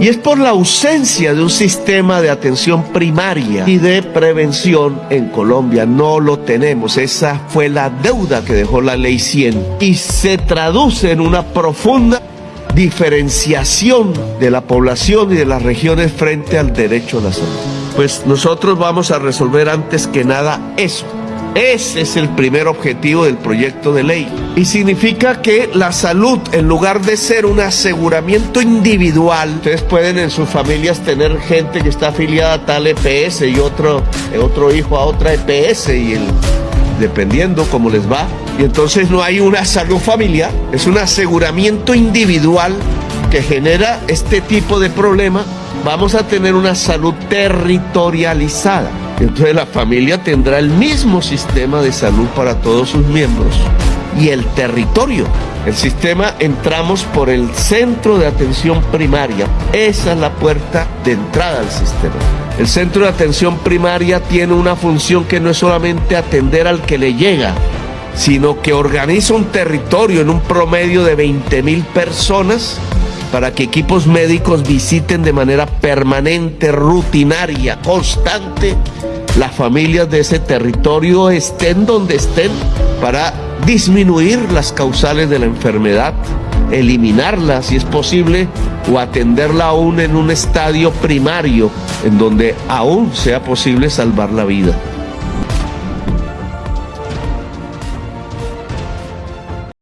Y es por la ausencia de un sistema de atención primaria y de prevención en Colombia. No lo tenemos. Esa fue la deuda que dejó la ley 100 y se traduce en una profunda diferenciación de la población y de las regiones frente al derecho a la salud. Pues nosotros vamos a resolver antes que nada eso. Ese es el primer objetivo del proyecto de ley. Y significa que la salud, en lugar de ser un aseguramiento individual, ustedes pueden en sus familias tener gente que está afiliada a tal EPS y otro, otro hijo a otra EPS y el, dependiendo cómo les va. Y entonces no hay una salud familiar, es un aseguramiento individual que genera este tipo de problema. Vamos a tener una salud territorializada. Entonces la familia tendrá el mismo sistema de salud para todos sus miembros y el territorio. El sistema entramos por el centro de atención primaria. Esa es la puerta de entrada al sistema. El centro de atención primaria tiene una función que no es solamente atender al que le llega, sino que organiza un territorio en un promedio de 20 mil personas para que equipos médicos visiten de manera permanente, rutinaria, constante las familias de ese territorio, estén donde estén, para disminuir las causales de la enfermedad, eliminarla si es posible o atenderla aún en un estadio primario en donde aún sea posible salvar la vida.